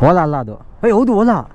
我拉拉的哎呦我的